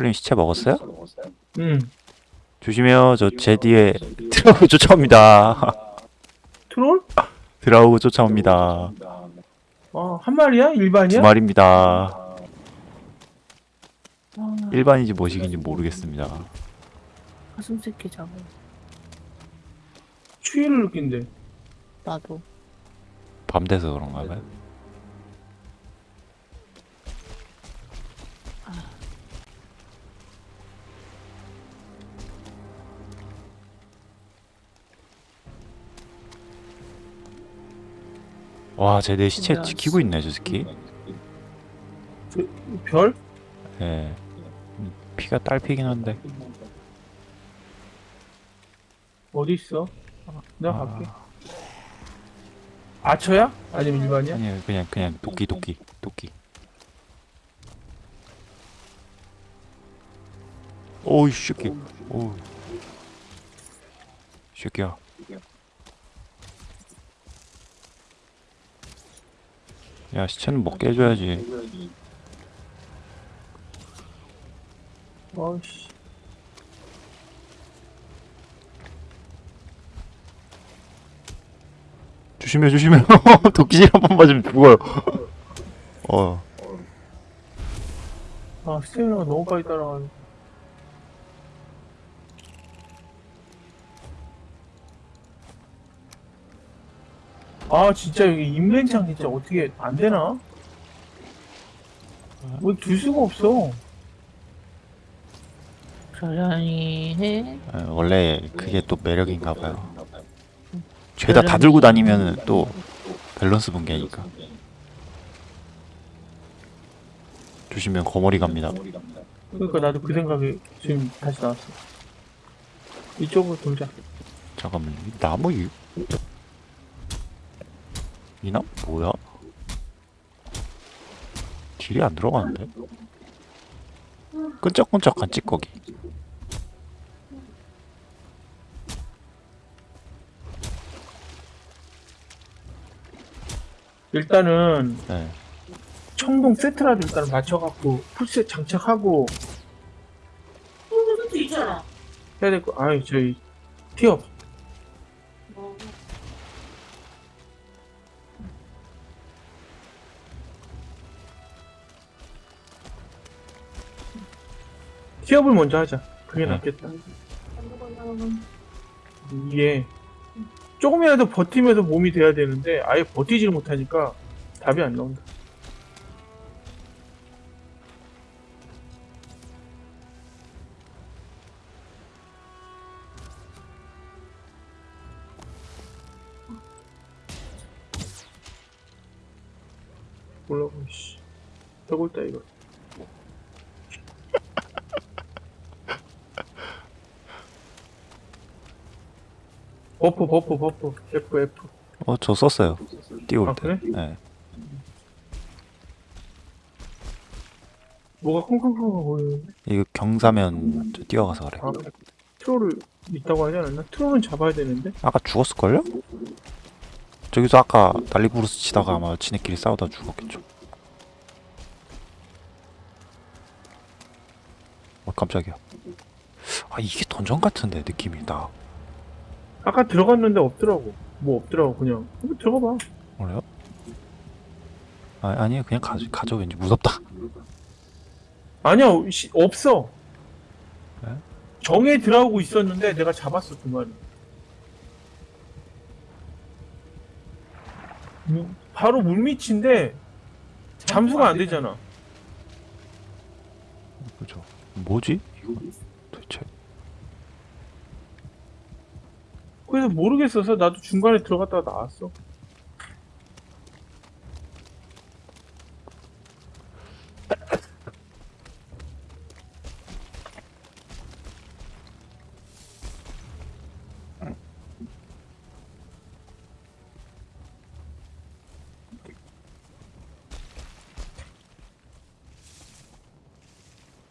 철린 시체 먹었어요? 응. 조심해요. 저 제 뒤에 드라우그 쫓아옵니다. 트롤? 드라우그 쫓아옵니다. 어, 한 마리야? 두 일반이야? 마리입니다. 아, 일반인지 뭐식인지 모르겠습니다. 가슴 새끼 잡아. 추위를 느낀대. 나도. 밤 돼서 그런가 봐요. 와, 쟤 내 시체 뭐야, 지키고 있네, 저 새끼. 별? 예. 음, 피가 딸피긴 한데. 어디 있어? 아, 내가 아, 갈게. 아처야? 아니면 일반이야? 아니, 그냥, 그냥 도끼, 도끼, 도끼. 오우, 이 새끼. 이 새끼야. 야, 시체는 먹게 해줘야지. 아이씨. 조심해, 조심해. 도끼질 한 번 맞으면 죽어요. 어. 아, 스태미나가 너무 빨리 따라가네. 아, 진짜 여기 인벤창 진짜 어떻게 안 되나? 왜둘 수가 없어? 저장이 해. 어, 원래 그게 또 매력인가 봐요. 죄다 다 들고 다니면 또 밸런스 붕괴니까. 조심해, 거머리 갑니다. 그러니까 나도 그 생각이 지금 다시 나왔어. 이쪽으로 돌자. 잠깐만, 이 나무 이... 이 나무 뭐야? 딜이 안 들어가는데? 끈적끈적한 찌꺼기. 일단은 네. 청동 세트라도 일단 맞춰갖고 풀셋 장착하고 있잖아. 해야 될 거. 아이 저희 티업. 티업을 먼저 하자. 그게 네. 낫겠다. 이게 조금이라도 버티면서 몸이 돼야 되는데 아예 버티지를 못하니까 답이 안 나온다. buff buff F F 어, 저 썼어요. 띄울 아, 때. 그래? 네. 뭐가 콩콩콩 보이는데? 이거 경사면 저 뛰어가서 그래. 아 troll을 있다고 하지 않았나? troll은 잡아야 되는데? 아까 죽었을걸요? 저기서 아까 난리부르스 치다가 아마 지네끼리 싸우다 죽었겠죠. 어, 깜짝이야. 아, 이게 던전 같은데, 느낌이 나. 아까 들어갔는데 없더라고 뭐 없더라고 그냥 한번 들어가 봐 그래요? 아, 아니에요. 그냥 가져, 가져. 왠지 무섭다. 아니야 시- 없어 네? 정에 들어오고 있었는데 내가 잡았어 그 말이 무- 바로 물밑인데 잠수가 안 되잖아 그죠. 뭐지? 이거 도대체. 그래서 모르겠어서 나도 중간에 들어갔다가 나왔어.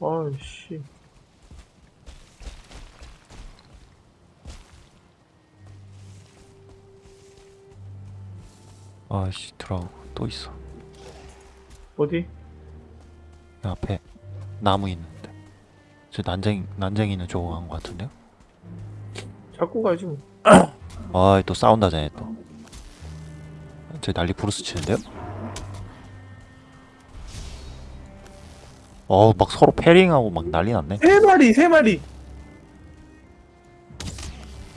아이씨 아씨 들어가고 또 있어 어디? 앞에 나무 있는데 저 난쟁이 난쟁이는 저거 한거 같은데요? 자꾸 가지 뭐 아또 싸운다 쟤네 또저 난리 부르스 치는데요? 어우 막 서로 패링하고 막 난리 났네 세 마리 세 마리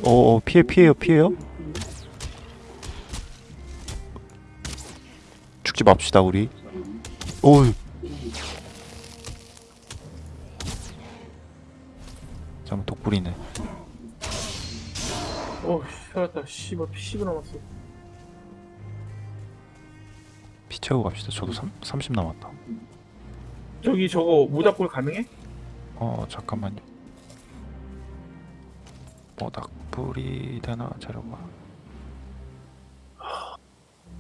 어, 어 피해 피해요 피해요? 죽지 맙시다 우리. 오우 잠깐 독불이네. 어 살았다. 씨발 피0 남았어. 피 채우고 갑시다. 저도 3, 30 남았다. 저기 저거 모닥불 가능해? 어, 어 잠깐만요. 어, 모닥불이 되나? 자려봐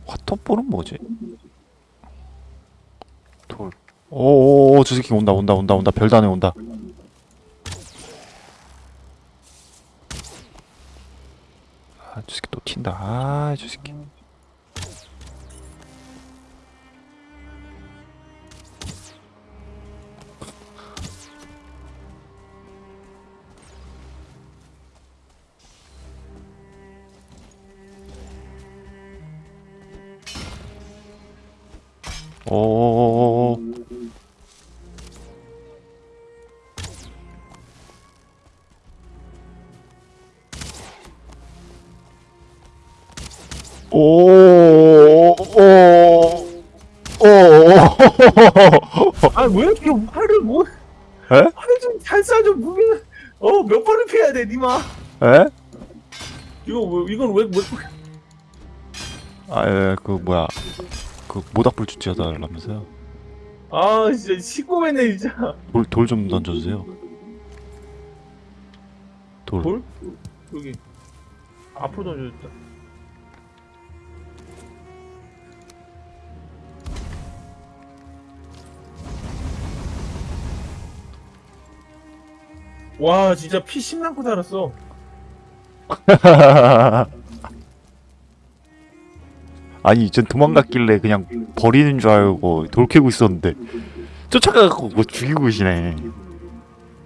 화톱볼은 뭐지? 돌. 오오오 저 새끼 온다 온다 온다 온다. 별단에 온다. 아저 새끼 또 튄다. 아저 새끼. 어, 어, 어. 오. 오, 오, 오, 아, 왜 이렇게 화를 못, 에? 화를 좀 살살 좀 무기는, 어, 몇 번을 피해야 돼, 니마. 에? 이거, 왜, 이건 왜, 왜, 아, 예, 그, 뭐야. 그, 모닥 불 주치하달라면서요? 아 진짜 시꺼매네 진짜 돌돌 좀 던져주세요. 돌. 돌? 여기 앞으로 던져줬다 와 진짜 피 심남고 살았어 아니, 전 도망갔길래 그냥 버리는 줄 알고 돌 캐고 있었는데 쫓아가고 뭐 죽이고 계시네.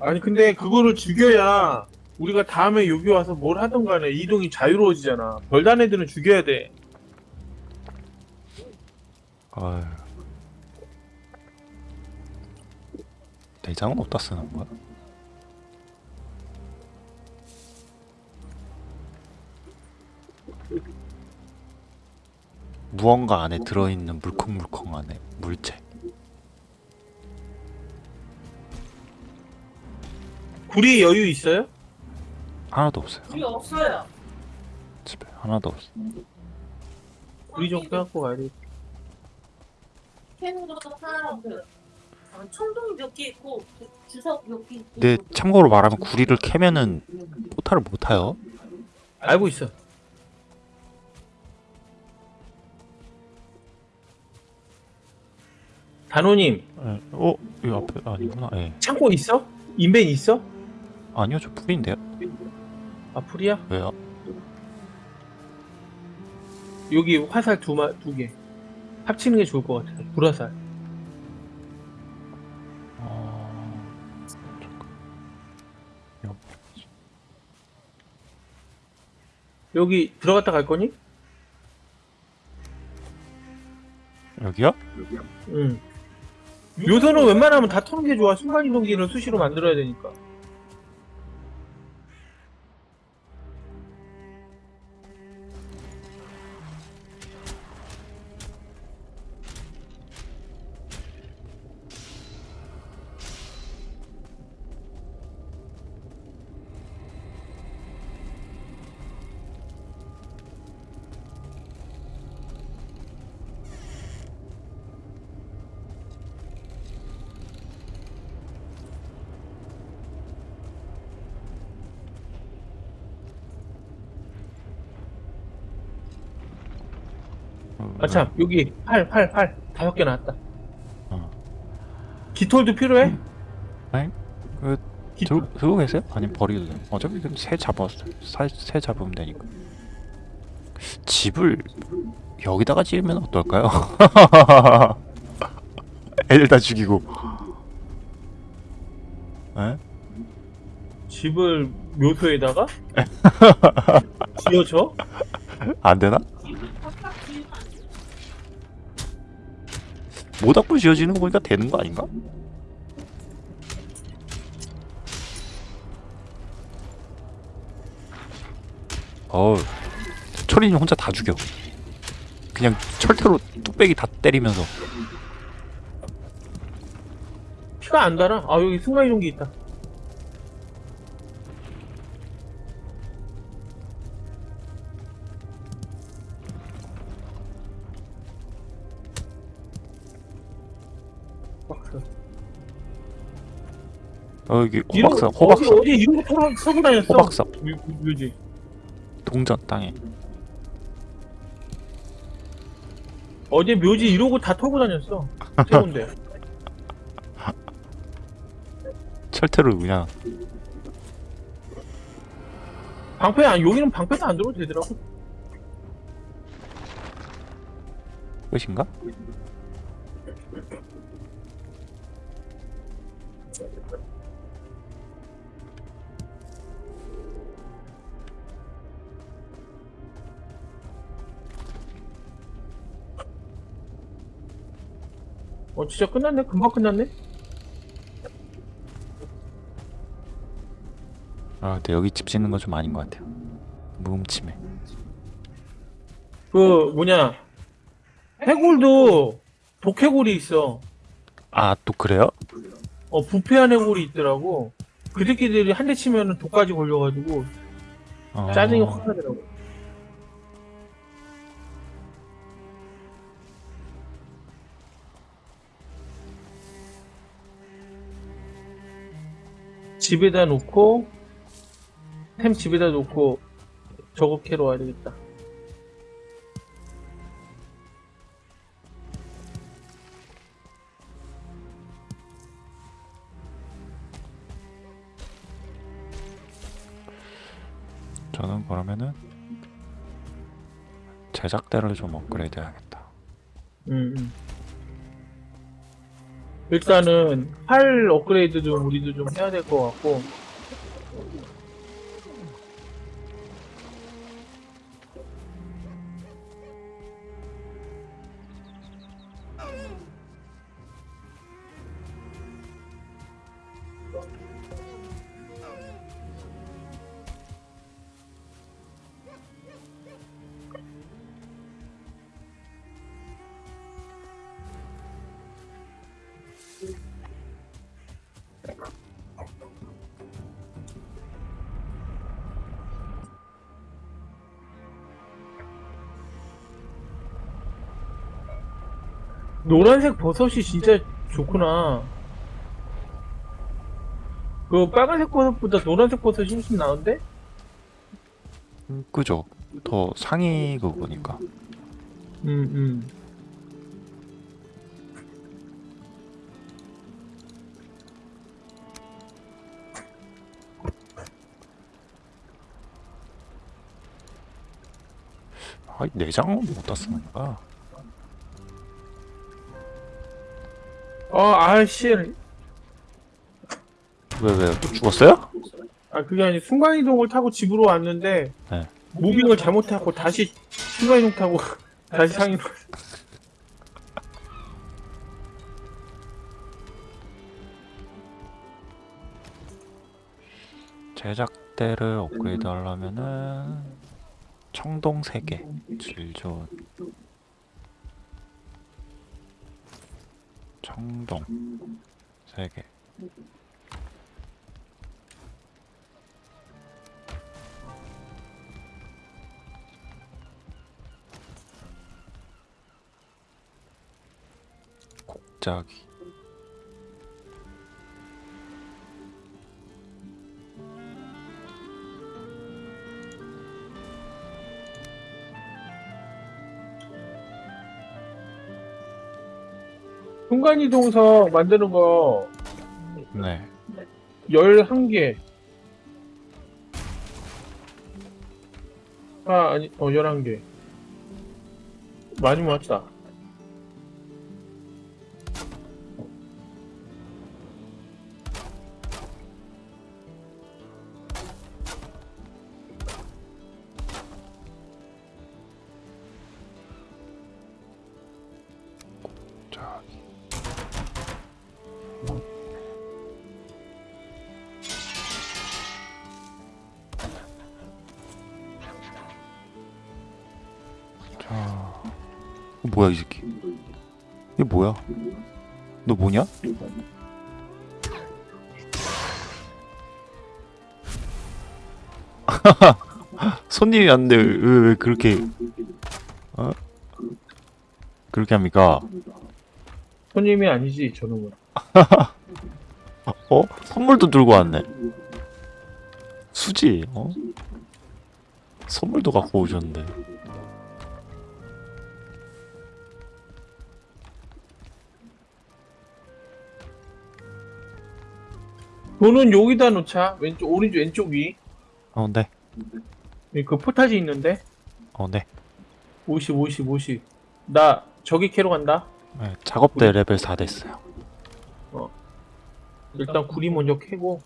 아니 근데 그거를 죽여야 우리가 다음에 여기 와서 뭘 하든 간에 이동이 자유로워지잖아 별단 애들은 죽여야 돼 아유. 내장은 어디다 쓰는 거야? 무언가 안에 들어있는 물컹물컹한 물체. 구리 여유 있어요? 하나도 없어요. 우리 없어요. 집에 하나도 없어. 구리 좀 껴갖고 가야 돼 하나 없어요. 아, 청동이 몇개 있고 주석 몇 개 있고. 근데 참고로 말하면 구리를 캐면은 포탈을 못 타요. 알고 있어 단호님 예. 어, 이 앞에 아니구나. 예. 창고 있어? 인벤 있어? 아니요, 저 풀인데요. 아 풀이야? 왜요? 여기 화살 두 마 두 개 합치는 게 좋을 것 같아 불화살 어... 잠깐. 여- 여기 들어갔다 갈 거니? 여기요? 응 요소는 웬만하면 다 터는 게 좋아. 순간이동기는 수시로 만들어야 되니까 아참 여기 팔 팔 팔 다섯 개 나왔다 어. 깃털도 필요해? 아니, 그 깃... 들, 들고 계세요? 아니면 버리도 돼요? 어차피 새 잡았 새, 새 잡으면 되니까. 집을 여기다가 지으면 어떨까요? 애들 다 죽이고. 에? 집을 묘소에다가 지어줘? 안 되나? 모닥불 지어지는 거 보니까 되는 거 아닌가? 어우 철인이 혼자 다 죽여 그냥 철퇴로 뚝배기 다 때리면서 피가 안 달아. 아 여기 순간이동기 있다. 어 여기 이런- 호박사 어디 호박사 어디 이런 거 털어 서고 다녔어? 호박사 묘- 묘지. 동전 땅에 어제 묘지 이러고 다 털고 다녔어. 세운데. 철퇴로 그냥 방패 안 여기는 방패도 안 들어도 되더라고. 끝인가? 어 진짜 끝났네. 금방 끝났네. 아 근데 여기 집 짓는 건 좀 아닌 것 같아요 무음침해 그 뭐냐 해골도 독해골이 있어. 아 또 그래요? 어 부패한 해골이 있더라고. 그 새끼들이 한 대 치면은 독까지 걸려가지고 어... 짜증이 확 나더라고. 집에다 놓고 템 집에다 놓고 저거 캐러 와야 되겠다. 저는 그러면은 제작대를 좀 업그레이드 해야겠다 음, 음. 일단은 팔 업그레이드 좀 우리도 좀 해야 될 것 같고 노란색 버섯이 진짜 좋구나. 그 빨간색 버섯보다 노란색 버섯이 훨씬 나은데? 음, 그죠 더 상위 그거니까 음, 음. 아 내장은 쓰는 거 어, 아씨. 왜왜 또 죽었어요? 아, 그게 아니 순간 이동을 타고 집으로 왔는데, 네. 무빙을 잘못하고 다시 순간 이동 타고 다시 상위로. 제작대를 업그레이드 하려면은 청동 3개 질 좋은 청동. 3개. 곡자기 순간이동석 만드는 거 네 11개. 아, 아니, 어, 11개. 많이 모았다. 뭐야? 너 뭐냐? 손님이 왔는데 왜, 왜 그렇게 어? 그렇게 합니까? 손님이 아니지 저놈은. 어? 선물도 들고 왔네. 수지, 어? 선물도 갖고 오셨는데. 돈은 여기다 놓자. 왼쪽 오른쪽 왼쪽 위. 어, 네. 그 포타지 있는데. 어, 네. 50 50 50. 나 저기 캐로 간다. 네, 작업대 레벨 4 됐어요. 일단 구리 먼저 캐고.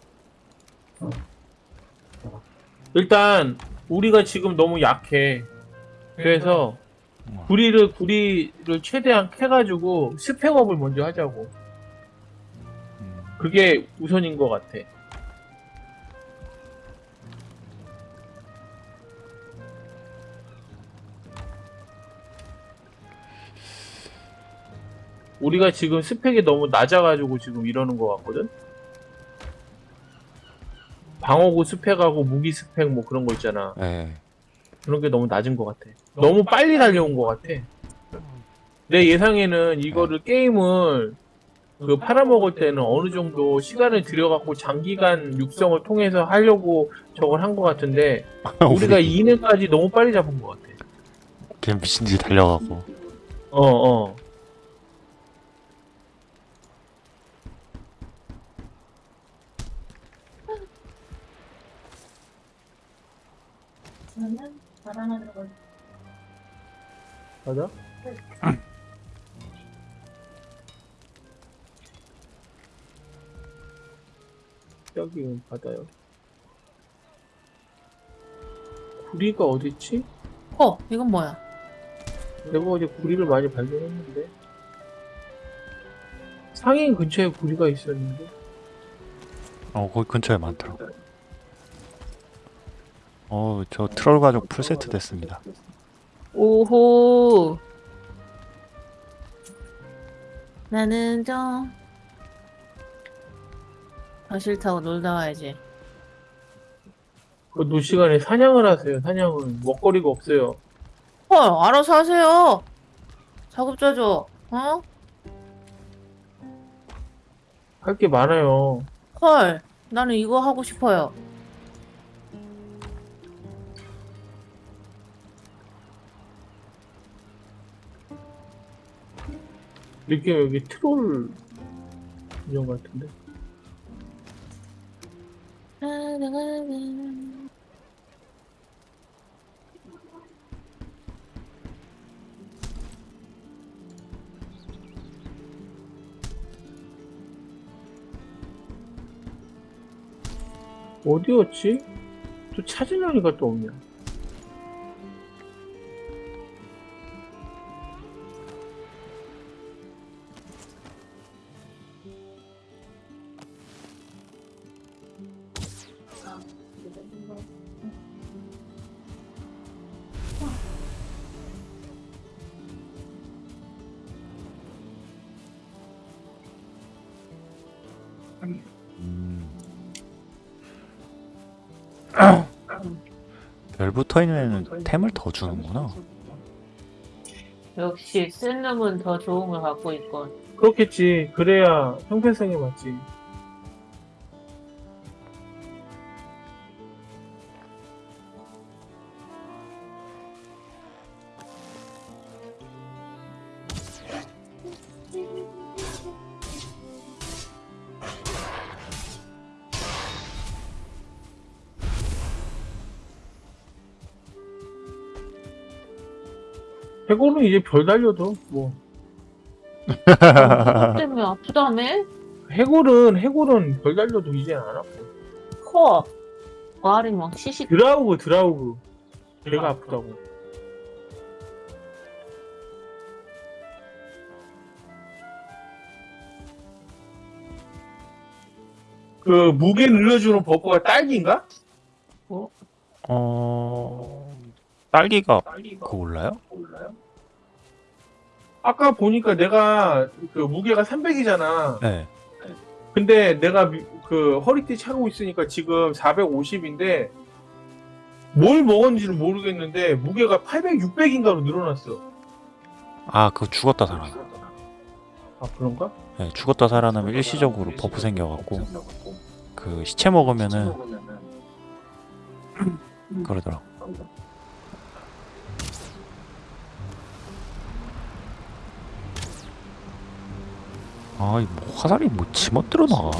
일단 우리가 지금 너무 약해. 그래서 구리를 구리를 최대한 캐가지고 spec up을 먼저 하자고. 음, 그게 우선인 것 같아. 우리가 지금 스펙이 너무 낮아가지고 지금 이러는 것 같거든? 방어구 스펙하고 무기 스펙 뭐 그런 거 있잖아. 네. 그런 게 너무 낮은 것 같아. 너무 빨리 달려온 것 같아. 내 예상에는 이거를 게임을 그 팔아먹을 때는 어느 정도 시간을 들여갖고 장기간 육성을 통해서 하려고 저걸 한 것 같은데 우리가 우리 2년까지 너무 빨리 잡은 것 같아. 그냥 미친 듯이 달려가고. 어 어. 저는 들어가. 맞아? 여기 바다요. 구리가 어딨지? 어, 이건 뭐야? 내가 어제 구리를 많이 발견했는데 상인 근처에 구리가 있었는데 어, 거기 근처에 많더라고. 어, 저 트롤 가죽 풀세트 됐습니다. 오호. 나는 좀. 마실 타고 놀다 와야지. 그 노 시간에 사냥을 하세요. 사냥은 먹거리가 없어요. 헐, 알아서 하세요. 작업자 줘. 어? 할 게 많아요. 헐, 나는 이거 하고 싶어요. 느낌 여기 트롤 인형 같은데. 어디였지? 또 찾으려니까 또 없냐? 음. 별 붙어 있는 애는 템을 더 주는구나. 역시 센 놈은 더 좋은 걸 갖고 있건. 그렇겠지. 그래야 형평성이 맞지. 해골은 이제 별 달려도 뭐 음, 때문에 뭐 아프다며? 해골은 해골은 별 달려도 이제 안 아프. 코 말이 막 시시 드라우그 드라우그 배가 아프다고 그 무게 늘려주는 버퍼가 딸기인가? 어? 어... 딸기가 그거 몰라요? 아까 보니까 내가 그 무게가 300이잖아. 네. 근데 내가 미- 그 허리띠 차고 있으니까 지금 450인데 뭘 먹었는지는 모르겠는데 무게가 800, 600인가로 늘어났어. 아 그거 죽었다 살아나. 아 그런가? 네, 죽었다 살아나면 일시적으로 buff 생겨갖고 그 시체 먹으면은 그러더라고. 아이 뭐 화살이 뭐 지멋대로 나가.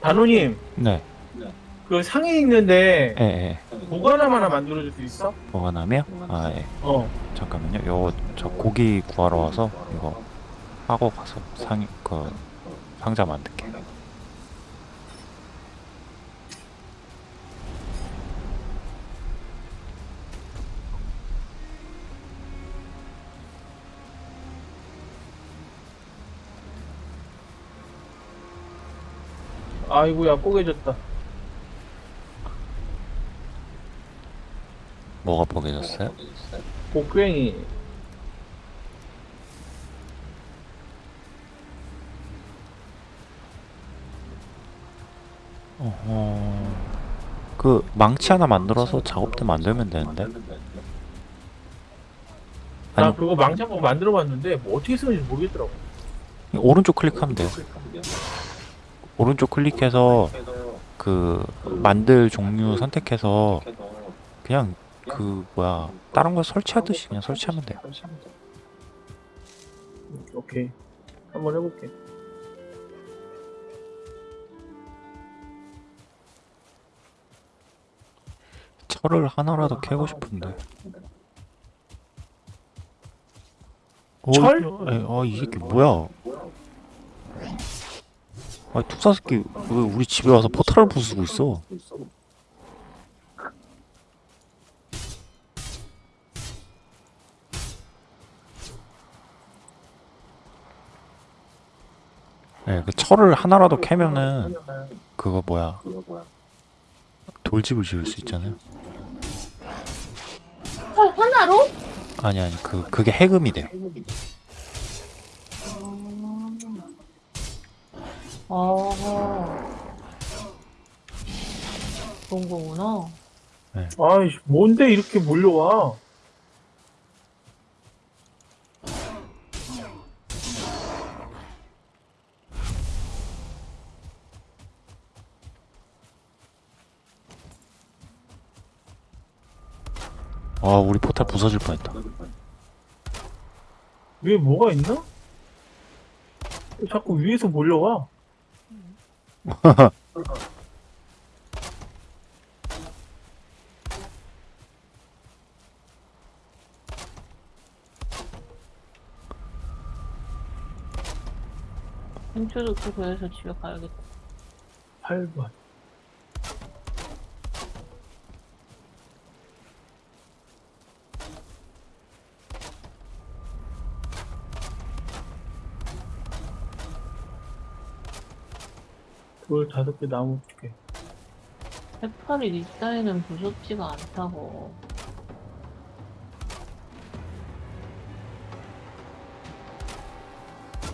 단호님 네. 그 상에 있는데 예, 예. 보관함 하나 만들어줄 수 있어? 나면? 아 예. 어. 잠깐만요. 요거 저 고기 구하러 와서 이거 하고 가서 상그 상자 만들 아이고야 꼬개졌다. 뭐가 포개졌어요? 복괭이. 어허. 그 망치 하나 만들어서 작업대 만들면 되는데. 나 아니 그거 망치 한번 만들어 봤는데 뭐 어떻게 쓰는지 모르겠더라고. 오른쪽 클릭하면 돼요. 오른쪽 클릭해서 그 만들 종류 선택해서 그냥 그 뭐야 다른 거 설치하듯이 그냥 설치하면 돼요. 오케이. 한번 해볼게. 철을 하나라도 캐고 싶은데. 어, 철? 에, 아, 이 새끼 뭐야? 아, 툭사 새끼 왜 우리 집에 와서 포탈을 부수고 있어? 네, 그 철을 하나라도 캐면은 그거 뭐야? 돌집을 지을 수 있잖아요. 헐, 하나로? 아니 아니 그 그게 해금이 돼요. 아. 그런 거구나. 아이씨, 뭔데 이렇게 몰려와? 아 우리 포탈 부서질 뻔했다. 위에 뭐가 있나? 왜 자꾸 위에서 몰려와. Hin초도 또 그래서 집에 가야겠다. 8번. 돌 다섯 개 나무 두 개. 해파리 니 따위는 무섭지가 않다고.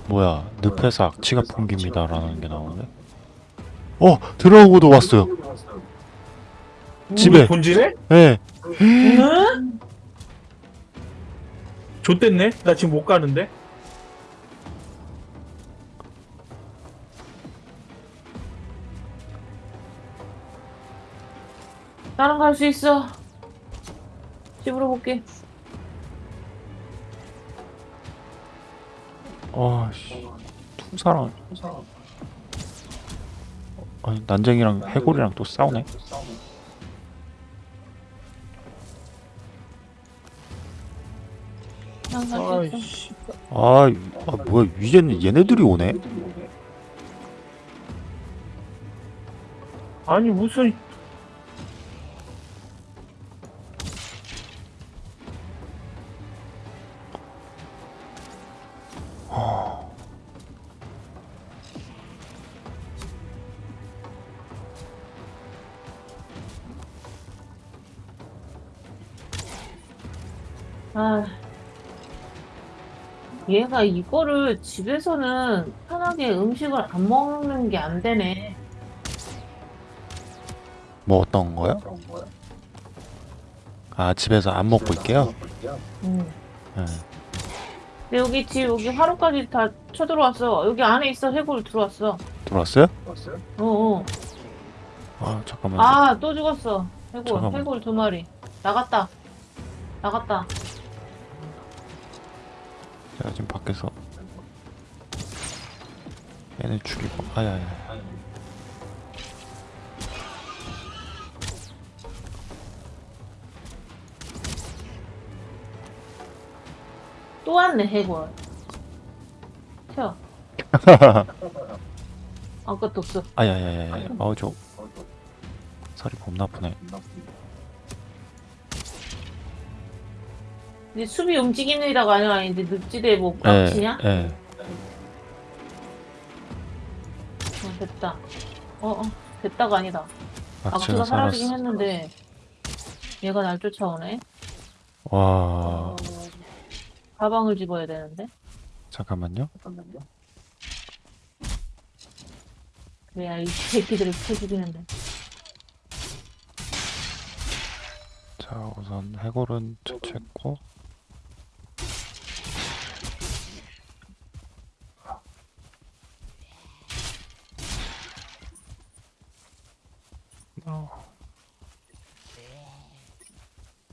뭐야 늪에서 악취가 풍깁니다 라는 게 나오는데. 어 들어오고도 왔어요. 집에. 우리 본진에? 예. 응? 좆됐네? 나 지금 못 가는데? 나랑 갈 수 있어. 집으로 볼게. 아 씨 투사랑 아니 난쟁이랑 해골이랑 또 싸우네. 난갈수 있어. 아이씨. 아, 이- 아 뭐야 이제는 얘네들이 오네. 아니, 무슨. 아. 얘가 이거를 집에서는 편하게 음식을 안 먹는 게 안 되네. 뭐 어떤 거요? 아 집에서 안 먹고 있게요? 음. 네. 근데 여기 집 여기 하루까지 다 쳐들어왔어. 여기 안에 있어 해골 들어왔어. 들어왔어요? 어, 어. 아 잠깐만. 아, 또 죽었어. 해골, 잠깐만. 해골 두 마리. 나갔다. 나갔다. 제가 지금 밖에서 얘네 죽이고 아야야. 또 왔네, 해골. 튀어. 아무것도 없어. 아야야야야. 어저 살이 겁나 아프네. 이제 수비 움직이느라고 아니야? 아닌데 늪지대에 뭐 예. 깝치냐? 예. 어, 됐다. 어, 어, 됐다가 아니다. 악취가 악취가 사라지긴. 했는데 얘가 날 쫓아오네. 와 가방을 집어야 되는데. 잠깐만요. 그래야 이 새끼들을 패 죽이는데. 자 우선 해골은 처치했고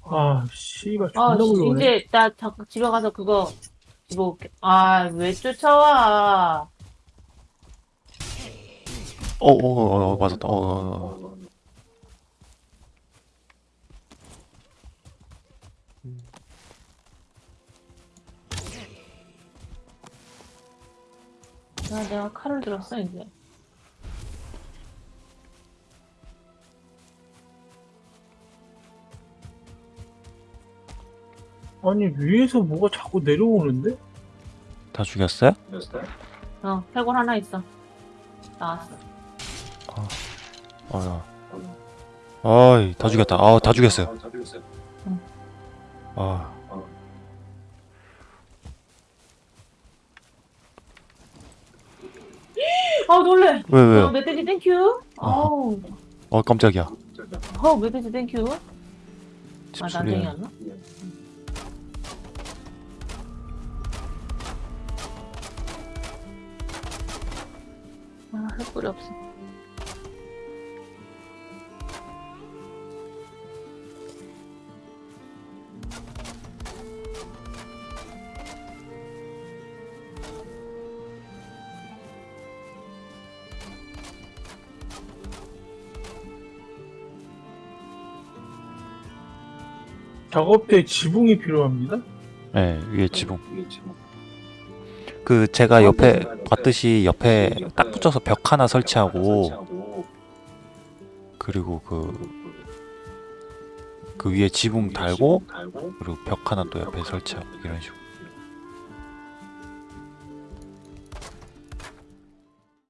아 씨발 아, 존나 씨, 물러오네 이제 나 잠깐 집에 가서 그거 집어올게. 아, 왜 쫓아와? 어 어 어 어, 맞았다. 어, 어, 어. 아, 내가 칼을 들었어 이제. 아니 위에서 뭐가 자꾸 내려오는데? 다 죽였어요? 어, 해골 하나 있어. 나왔어. 어야. 아이 다 죽였다. 아다 죽였어요. 응. 아 아, 놀래. 왜 어, 왜요? 멧돼지 thank you. 아우, 어 깜짝이야. 어, 멧돼지 땡큐. 집 아. 난쟁이였나? 아, 햇불이 없어. 작업대 지붕이 필요합니다 네 위에 지붕. 그 제가 옆에 봤듯이 옆에 딱 붙여서 벽 하나 설치하고 그리고 그 그 위에 지붕 달고 그리고 벽 하나 또 옆에 설치하고 이런 식으로